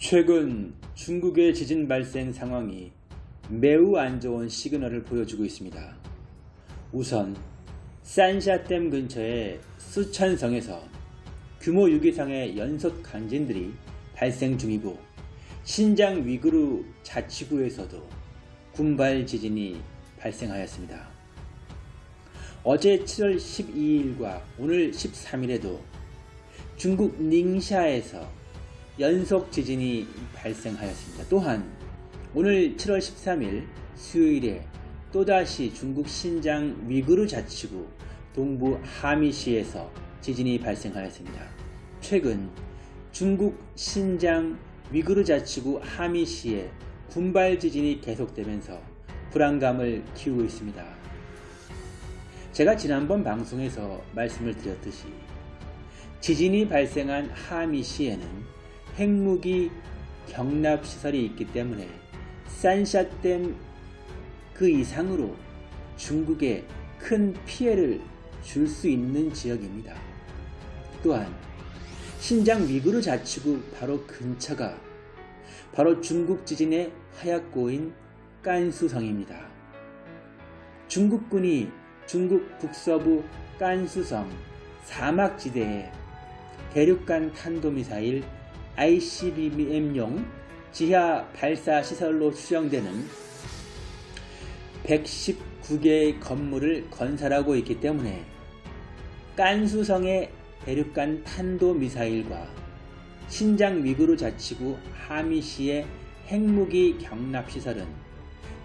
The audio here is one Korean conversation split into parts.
최근 중국의 지진 발생 상황이 매우 안 좋은 시그널을 보여주고 있습니다. 우선 산샤댐 근처의 수천성에서 규모 6 이상의 연속 강진들이 발생 중이고 신장 위구르 자치구에서도 군발 지진이 발생하였습니다. 어제 7월 12일과 오늘 13일에도 중국 닝샤에서 연속 지진이 발생하였습니다. 또한 오늘 7월 13일 수요일에 또다시 중국 신장 위구르 자치구 동부 하미시에서 지진이 발생하였습니다. 최근 중국 신장 위구르 자치구 하미시에 군발 지진이 계속되면서 불안감을 키우고 있습니다. 제가 지난번 방송에서 말씀을 드렸듯이 지진이 발생한 하미시에는 핵무기 경납 시설이 있기 때문에 산샤댐 그 이상으로 중국에 큰 피해를 줄 수 있는 지역입니다. 또한 신장 위구르 자치구 바로 근처가 바로 중국 지진의 하얗고인 깐수성입니다. 중국군이 중국 북서부 깐수성 사막지대에 대륙간 탄도미사일 ICBM용 지하 발사 시설로 추정되는 119개의 건물을 건설하고 있기 때문에 깐수성의 대륙간 탄도미사일과 신장 위구르 자치구 하미시의 핵무기 경납시설은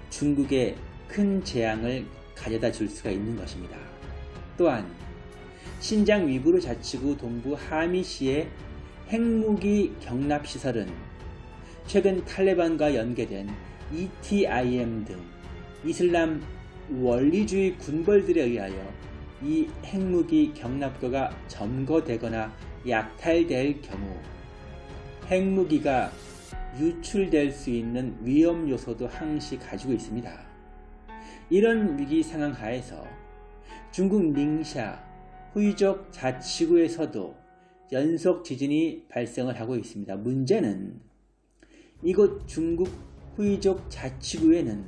중국에 큰 재앙을 가져다 줄 수가 있는 것입니다. 또한 신장 위구르 자치구 동부 하미시의 핵무기 경납시설은 최근 탈레반과 연계된 ETIM 등 이슬람 원리주의 군벌들에 의하여 이 핵무기 경납고가 점거되거나 약탈될 경우 핵무기가 유출될 수 있는 위험 요소도 항시 가지고 있습니다. 이런 위기 상황 하에서 중국 닝샤 후이족 자치구에서도 연속 지진이 발생을 하고 있습니다. 문제는 이곳 중국 후이족 자치구에는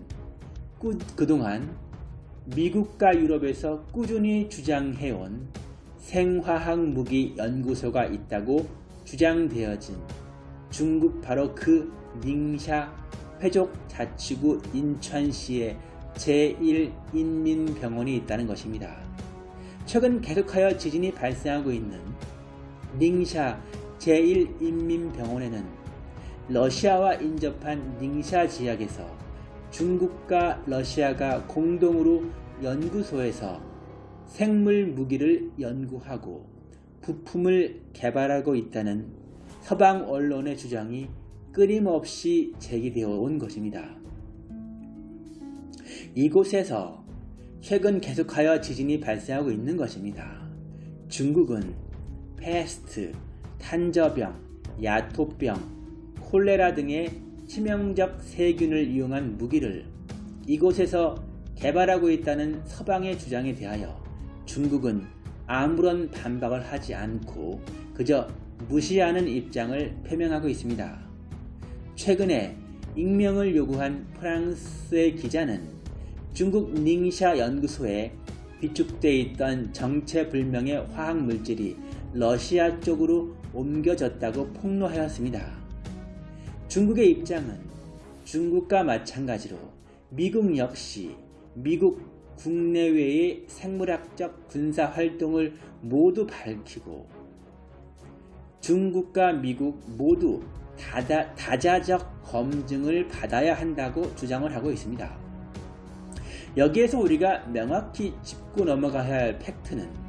꾸, 그동안 미국과 유럽에서 꾸준히 주장해온 생화학 무기 연구소가 있다고 주장되어진 중국 바로 그 닝샤 회족 자치구 인천시에 제1인민병원이 있다는 것입니다. 최근 계속하여 지진이 발생하고 있는 닝샤 제1인민병원에는 러시아와 인접한 닝샤 지역에서 중국과 러시아가 공동으로 연구소에서 생물 무기를 연구하고 부품을 개발하고 있다는 서방 언론의 주장이 끊임없이 제기되어 온 것입니다. 이곳에서 최근 계속하여 지진이 발생하고 있는 것입니다. 중국은 패스트, 탄저병, 야토병, 콜레라 등의 치명적 세균을 이용한 무기를 이곳에서 개발하고 있다는 서방의 주장에 대하여 중국은 아무런 반박을 하지 않고 그저 무시하는 입장을 표명하고 있습니다. 최근에 익명을 요구한 프랑스의 기자는 중국 닝샤 연구소에 비축돼 있던 정체불명의 화학물질이 러시아 쪽으로 옮겨졌다고 폭로하였습니다. 중국의 입장은 중국과 마찬가지로 미국 역시 미국 국내외의 생물학적 군사 활동을 모두 밝히고 중국과 미국 모두 다다, 다자적 검증을 받아야 한다고 주장을 하고 있습니다. 여기에서 우리가 명확히 짚고 넘어가야 할 팩트는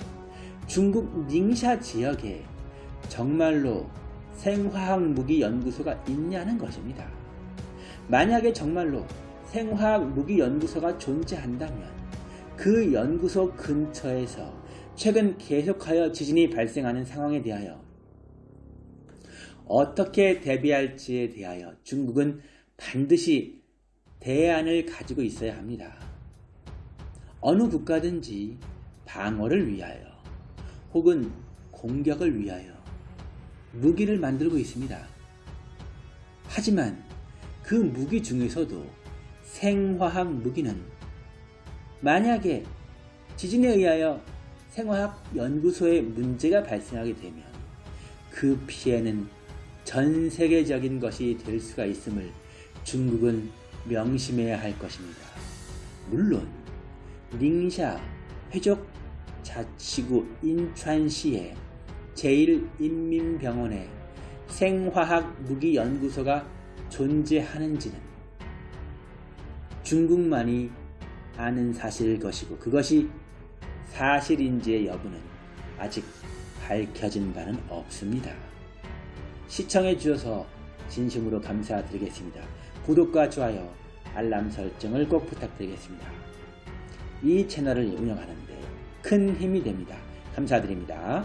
중국 닝샤 지역에 정말로 생화학 무기 연구소가 있냐는 것입니다. 만약에 정말로 생화학 무기 연구소가 존재한다면 그 연구소 근처에서 최근 계속하여 지진이 발생하는 상황에 대하여 어떻게 대비할지에 대하여 중국은 반드시 대안을 가지고 있어야 합니다. 어느 국가든지 방어를 위하여 혹은 공격을 위하여 무기를 만들고 있습니다. 하지만 그 무기 중에서도 생화학 무기는 만약에 지진에 의하여 생화학 연구소에 문제가 발생하게 되면 그 피해는 전 세계적인 것이 될 수가 있음을 중국은 명심해야 할 것입니다. 물론 닝샤 회족 자치구 인천시의 제1인민병원에 생화학 무기 연구소가 존재하는지는 중국만이 아는 사실일 것이고 그것이 사실인지의 여부는 아직 밝혀진 바는 없습니다. 시청해 주셔서 진심으로 감사드리겠습니다. 구독과 좋아요, 알람 설정을 꼭 부탁드리겠습니다. 이 채널을 운영하는데 큰 힘이 됩니다. 감사드립니다.